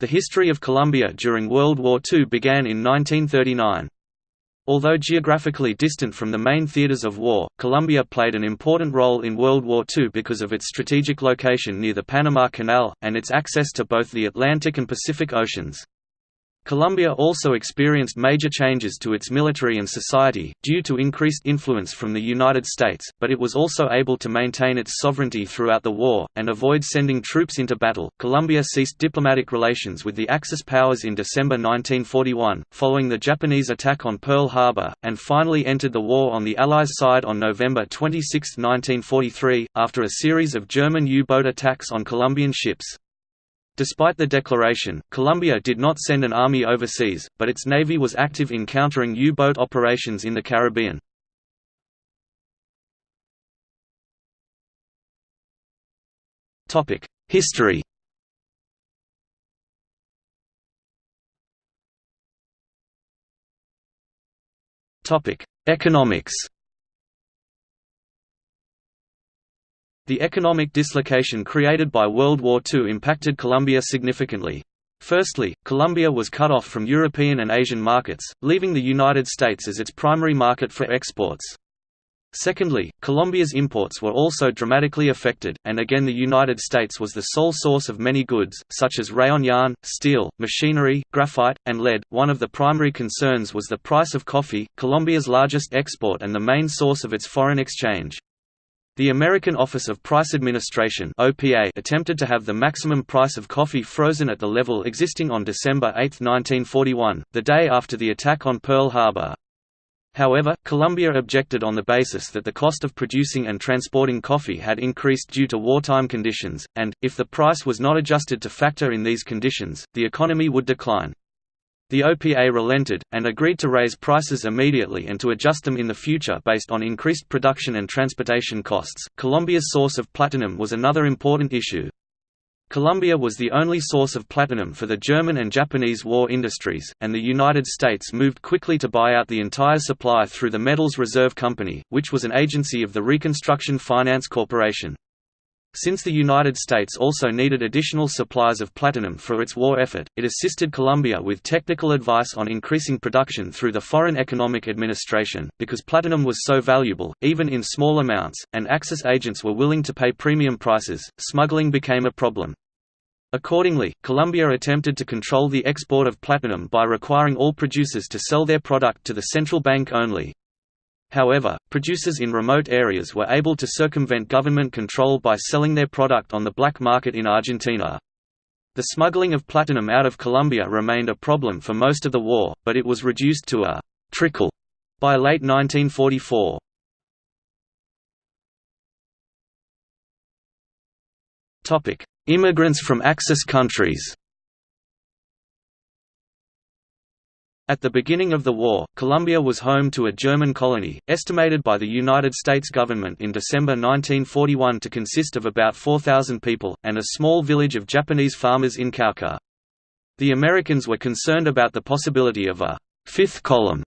The history of Colombia during World War II began in 1939. Although geographically distant from the main theaters of war, Colombia played an important role in World War II because of its strategic location near the Panama Canal, and its access to both the Atlantic and Pacific Oceans. Colombia also experienced major changes to its military and society, due to increased influence from the United States, but it was also able to maintain its sovereignty throughout the war, and avoid sending troops into battle. Colombia ceased diplomatic relations with the Axis powers in December 1941, following the Japanese attack on Pearl Harbor, and finally entered the war on the Allies' side on November 26, 1943, after a series of German U-boat attacks on Colombian ships. Despite the declaration, Colombia did not send an army overseas, but its navy was active in countering U-boat operations in the Caribbean. History Economics The economic dislocation created by World War II impacted Colombia significantly. Firstly, Colombia was cut off from European and Asian markets, leaving the United States as its primary market for exports. Secondly, Colombia's imports were also dramatically affected, and again the United States was the sole source of many goods, such as rayon yarn, steel, machinery, graphite, and lead. One of the primary concerns was the price of coffee, Colombia's largest export and the main source of its foreign exchange. The American Office of Price Administration (OPA) attempted to have the maximum price of coffee frozen at the level existing on December 8, 1941, the day after the attack on Pearl Harbor. However, Colombia objected on the basis that the cost of producing and transporting coffee had increased due to wartime conditions, and, if the price was not adjusted to factor in these conditions, the economy would decline. The OPA relented, and agreed to raise prices immediately and to adjust them in the future based on increased production and transportation costs. Colombia's source of platinum was another important issue. Colombia was the only source of platinum for the German and Japanese war industries, and the United States moved quickly to buy out the entire supply through the Metals Reserve Company, which was an agency of the Reconstruction Finance Corporation. Since the United States also needed additional supplies of platinum for its war effort, it assisted Colombia with technical advice on increasing production through the Foreign Economic Administration. Because platinum was so valuable, even in small amounts, and Axis agents were willing to pay premium prices, smuggling became a problem. Accordingly, Colombia attempted to control the export of platinum by requiring all producers to sell their product to the central bank only, However, producers in remote areas were able to circumvent government control by selling their product on the black market in Argentina. The smuggling of platinum out of Colombia remained a problem for most of the war, but it was reduced to a «trickle» by late 1944. Immigrants from Axis countries At the beginning of the war, Colombia was home to a German colony, estimated by the United States government in December 1941 to consist of about 4,000 people, and a small village of Japanese farmers in Cauca. The Americans were concerned about the possibility of a fifth column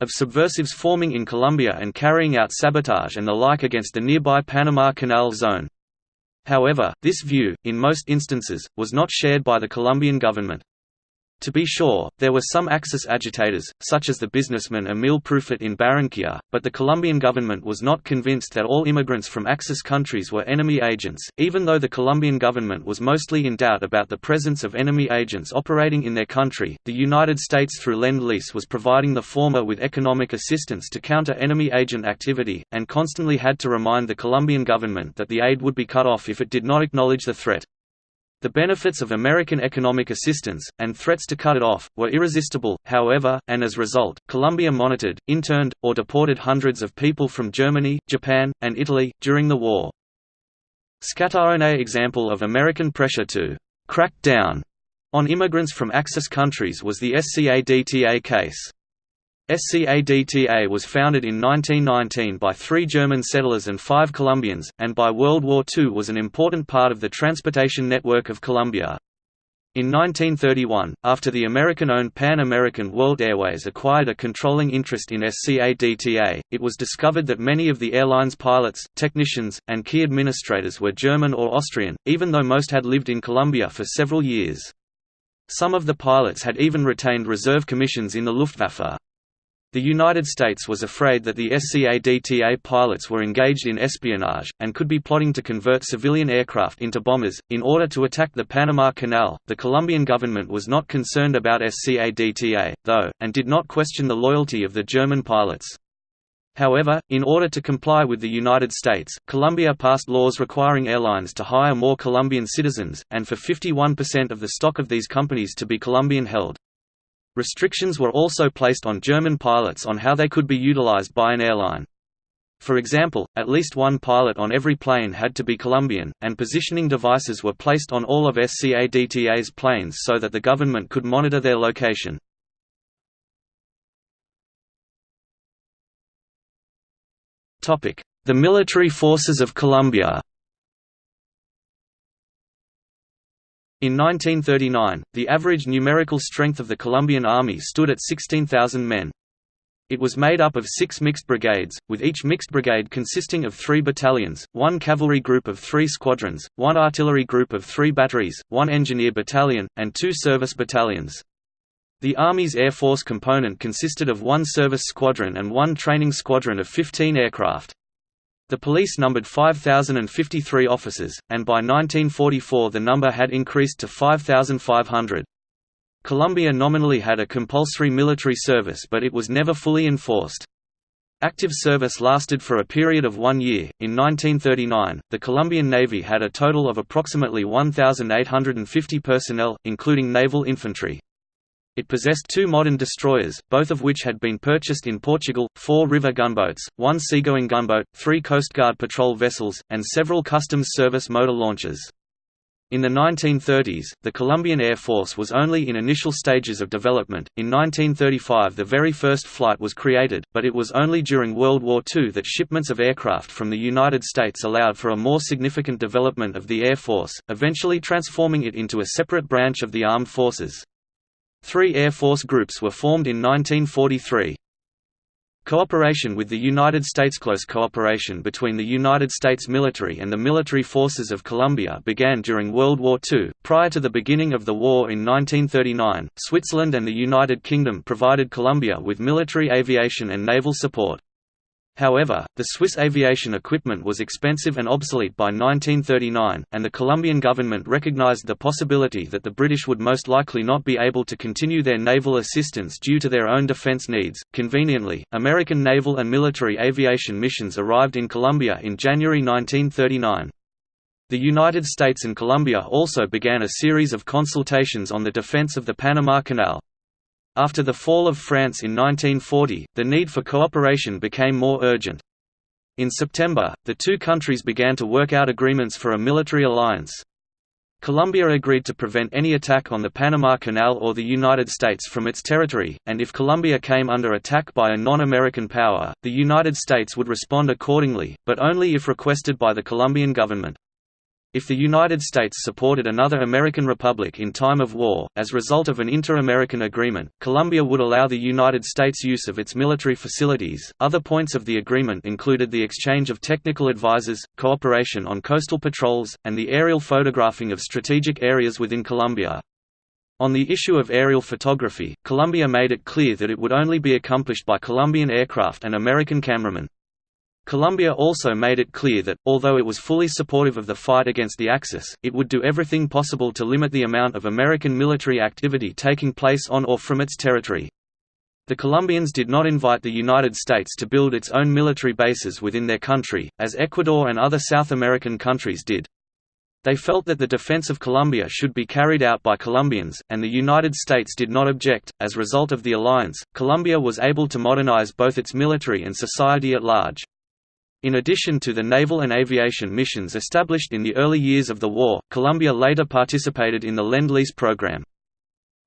of subversives forming in Colombia and carrying out sabotage and the like against the nearby Panama Canal zone. However, this view, in most instances, was not shared by the Colombian government. To be sure, there were some Axis agitators, such as the businessman Emil Prüfert in Barranquilla, but the Colombian government was not convinced that all immigrants from Axis countries were enemy agents, even though the Colombian government was mostly in doubt about the presence of enemy agents operating in their country. The United States through Lend-Lease was providing the former with economic assistance to counter enemy agent activity, and constantly had to remind the Colombian government that the aid would be cut off if it did not acknowledge the threat. The benefits of American economic assistance, and threats to cut it off, were irresistible, however, and as a result, Colombia monitored, interned, or deported hundreds of people from Germany, Japan, and Italy, during the war. SCADTA One example of American pressure to «crack down» on immigrants from Axis countries was the SCADTA case. SCADTA was founded in 1919 by three German settlers and five Colombians, and by World War II was an important part of the transportation network of Colombia. In 1931, after the American-owned Pan American World Airways acquired a controlling interest in SCADTA, it was discovered that many of the airline's pilots, technicians, and key administrators were German or Austrian, even though most had lived in Colombia for several years. Some of the pilots had even retained reserve commissions in the Luftwaffe. The United States was afraid that the SCADTA pilots were engaged in espionage, and could be plotting to convert civilian aircraft into bombers, in order to attack the Panama Canal. The Colombian government was not concerned about SCADTA, though, and did not question the loyalty of the German pilots. However, in order to comply with the United States, Colombia passed laws requiring airlines to hire more Colombian citizens, and for 51% of the stock of these companies to be Colombian held. Restrictions were also placed on German pilots on how they could be utilized by an airline. For example, at least one pilot on every plane had to be Colombian, and positioning devices were placed on all of SCADTA's planes so that the government could monitor their location. The military forces of Colombia In 1939, the average numerical strength of the Colombian army stood at 16,000 men. It was made up of six mixed brigades, with each mixed brigade consisting of three battalions, one cavalry group of three squadrons, one artillery group of three batteries, one engineer battalion, and two service battalions. The Army's Air Force component consisted of one service squadron and one training squadron of 15 aircraft. The police numbered 5,053 officers, and by 1944 the number had increased to 5,500. Colombia nominally had a compulsory military service but it was never fully enforced. Active service lasted for a period of one year. In 1939, the Colombian Navy had a total of approximately 1,850 personnel, including naval infantry. It possessed two modern destroyers, both of which had been purchased in Portugal, four river gunboats, one seagoing gunboat, three Coast Guard patrol vessels, and several Customs Service motor launches. In the 1930s, the Colombian Air Force was only in initial stages of development. In 1935, the very first flight was created, but it was only during World War II that shipments of aircraft from the United States allowed for a more significant development of the Air Force, eventually transforming it into a separate branch of the armed forces. Three Air Force groups were formed in 1943. Cooperation with the United States Close cooperation between the United States military and the military forces of Colombia began during World War II. Prior to the beginning of the war in 1939, Switzerland and the United Kingdom provided Colombia with military aviation and naval support. However, the Swiss aviation equipment was expensive and obsolete by 1939, and the Colombian government recognized the possibility that the British would most likely not be able to continue their naval assistance due to their own defense needs. Conveniently, American naval and military aviation missions arrived in Colombia in January 1939. The United States and Colombia also began a series of consultations on the defense of the Panama Canal. After the fall of France in 1940, the need for cooperation became more urgent. In September, the two countries began to work out agreements for a military alliance. Colombia agreed to prevent any attack on the Panama Canal or the United States from its territory, and if Colombia came under attack by a non-American power, the United States would respond accordingly, but only if requested by the Colombian government. If the United States supported another American republic in time of war, as a result of an inter-American agreement, Colombia would allow the United States use of its military facilities. Other points of the agreement included the exchange of technical advisors, cooperation on coastal patrols, and the aerial photographing of strategic areas within Colombia. On the issue of aerial photography, Colombia made it clear that it would only be accomplished by Colombian aircraft and American cameramen. Colombia also made it clear that, although it was fully supportive of the fight against the Axis, it would do everything possible to limit the amount of American military activity taking place on or from its territory. The Colombians did not invite the United States to build its own military bases within their country, as Ecuador and other South American countries did. They felt that the defense of Colombia should be carried out by Colombians, and the United States did not object. As a result of the alliance, Colombia was able to modernize both its military and society at large. In addition to the naval and aviation missions established in the early years of the war, Colombia later participated in the Lend-Lease program.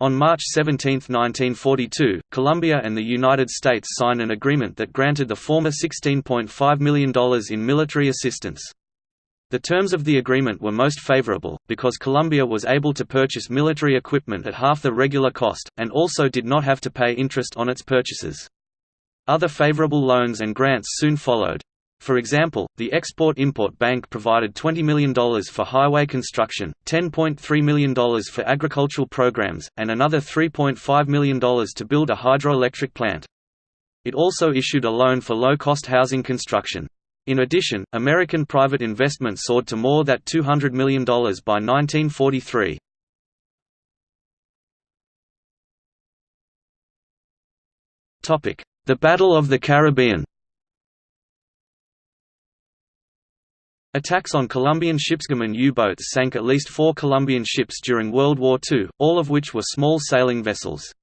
On March 17, 1942, Colombia and the United States signed an agreement that granted the former $16.5 million in military assistance. The terms of the agreement were most favorable, because Colombia was able to purchase military equipment at half the regular cost, and also did not have to pay interest on its purchases. Other favorable loans and grants soon followed. For example, the Export-Import Bank provided $20 million for highway construction, $10.3 million for agricultural programs, and another $3.5 million to build a hydroelectric plant. It also issued a loan for low-cost housing construction. In addition, American private investment soared to more than $200 million by 1943. The Battle of the Caribbean Attacks on Colombian shipsgerman U-boats sank at least four Colombian ships during World War II, all of which were small sailing vessels.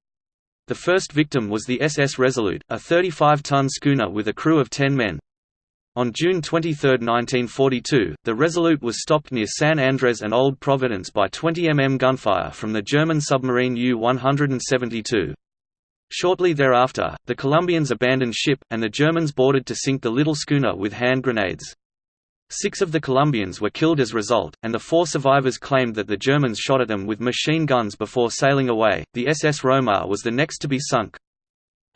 The first victim was the SS Resolute, a 35-ton schooner with a crew of 10 men. On June 23, 1942, the Resolute was stopped near San Andres and Old Providence by 20 mm gunfire from the German submarine U-172. Shortly thereafter, the Colombians abandoned ship, and the Germans boarded to sink the little schooner with hand grenades. Six of the Colombians were killed as a result, and the four survivors claimed that the Germans shot at them with machine guns before sailing away. The SS Romar was the next to be sunk.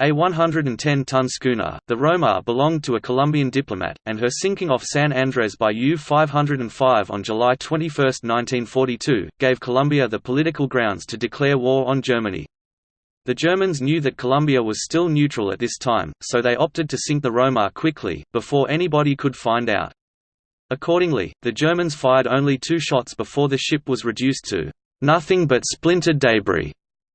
A 110-ton schooner, the Romar belonged to a Colombian diplomat, and her sinking off San Andres by U-505 on July 21, 1942, gave Colombia the political grounds to declare war on Germany. The Germans knew that Colombia was still neutral at this time, so they opted to sink the Romar quickly, before anybody could find out. Accordingly, the Germans fired only two shots before the ship was reduced to nothing but splintered debris.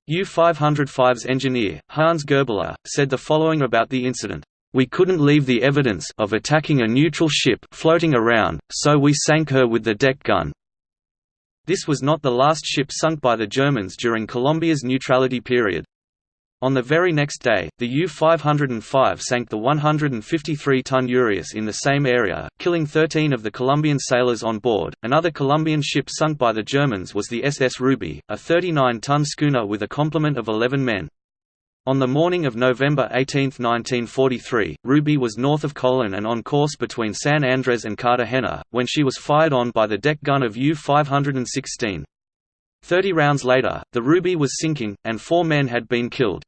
U-505's engineer, Hans Goebeler, said the following about the incident. We couldn't leave the evidence of attacking a neutral ship floating around, so we sank her with the deck gun. This was not the last ship sunk by the Germans during Colombia's neutrality period. On the very next day, the U-505 sank the 153-ton Urias in the same area, killing 13 of the Colombian sailors on board. Another Colombian ship sunk by the Germans was the SS Ruby, a 39-ton schooner with a complement of 11 men. On the morning of November 18, 1943, Ruby was north of Colon and on course between San Andres and Cartagena, when she was fired on by the deck gun of U-516. Thirty rounds later, the Ruby was sinking, and four men had been killed.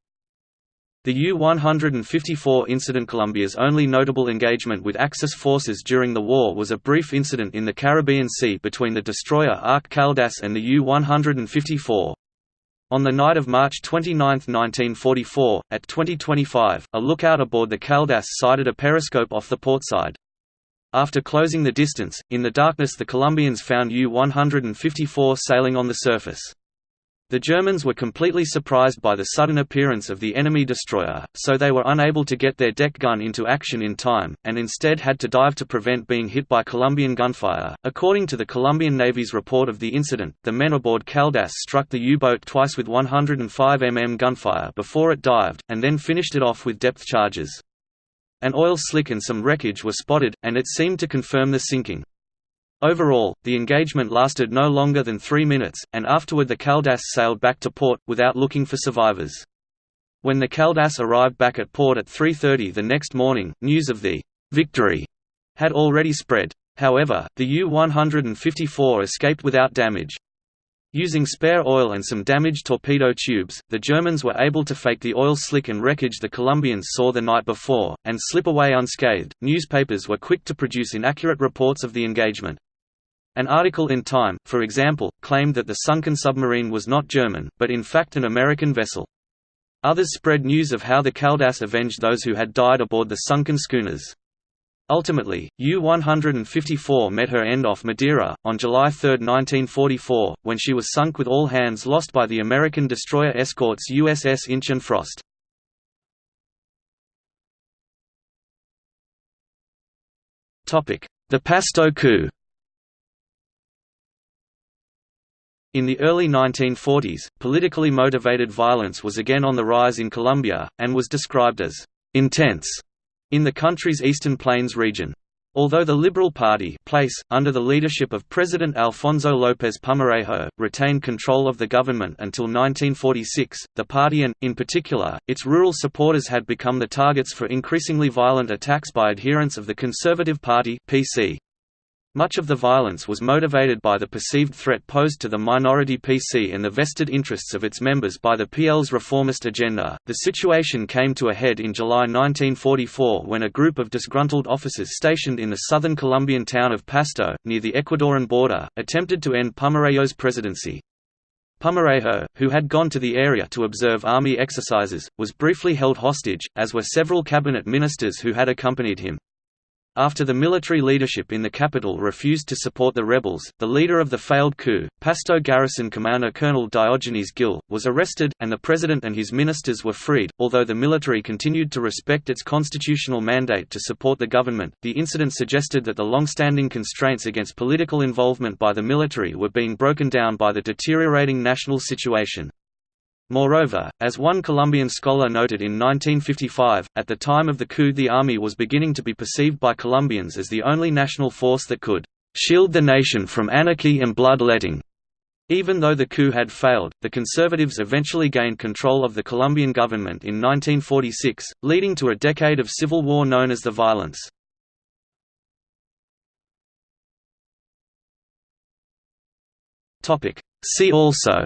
The U-154 incident Colombia's only notable engagement with Axis forces during the war was a brief incident in the Caribbean Sea between the destroyer ARC Caldas and the U-154. On the night of March 29, 1944, at 2025, a lookout aboard the Caldas sighted a periscope off the port side. After closing the distance, in the darkness the Colombians found U-154 sailing on the surface. The Germans were completely surprised by the sudden appearance of the enemy destroyer, so they were unable to get their deck gun into action in time, and instead had to dive to prevent being hit by Colombian gunfire. According to the Colombian Navy's report of the incident, the men aboard Caldas struck the U-boat twice with 105 mm gunfire before it dived, and then finished it off with depth charges. An oil slick and some wreckage were spotted, and it seemed to confirm the sinking. Overall, the engagement lasted no longer than three minutes, and afterward the Caldas sailed back to port, without looking for survivors. When the Caldas arrived back at port at 3.30 the next morning, news of the «victory» had already spread. However, the U-154 escaped without damage. Using spare oil and some damaged torpedo tubes, the Germans were able to fake the oil slick and wreckage the Colombians saw the night before, and slip away unscathed. Newspapers were quick to produce inaccurate reports of the engagement. An article in Time, for example, claimed that the sunken submarine was not German, but in fact an American vessel. Others spread news of how the Caldas avenged those who had died aboard the sunken schooners. Ultimately, U-154 met her end off Madeira, on July 3, 1944, when she was sunk with all hands lost by the American destroyer escorts USS Inch and Frost. The Pasto coup. In the early 1940s, politically motivated violence was again on the rise in Colombia, and was described as «intense» in the country's Eastern Plains region. Although the Liberal Party place, under the leadership of President Alfonso López Pumarejo, retained control of the government until 1946, the party and, in particular, its rural supporters had become the targets for increasingly violent attacks by adherents of the Conservative Party PC. Much of the violence was motivated by the perceived threat posed to the minority PC and the vested interests of its members by the PL's reformist agenda. The situation came to a head in July 1944 when a group of disgruntled officers stationed in the southern Colombian town of Pasto, near the Ecuadorian border, attempted to end Pumarejo's presidency. Pumarejo, who had gone to the area to observe army exercises, was briefly held hostage, as were several cabinet ministers who had accompanied him. After the military leadership in the capital refused to support the rebels, the leader of the failed coup, Pasto garrison commander Colonel Diogenes Gil, was arrested, and the president and his ministers were freed. Although the military continued to respect its constitutional mandate to support the government, the incident suggested that the long-standing constraints against political involvement by the military were being broken down by the deteriorating national situation. Moreover, as one Colombian scholar noted in 1955, at the time of the coup the army was beginning to be perceived by Colombians as the only national force that could "...shield the nation from anarchy and blood-letting." Even though the coup had failed, the conservatives eventually gained control of the Colombian government in 1946, leading to a decade of civil war known as the violence. See also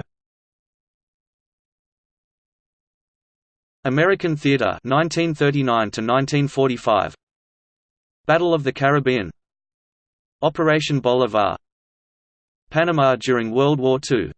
American Theater 1939 to 1945 Battle of the Caribbean. Operation Bolivar. Panama during World War II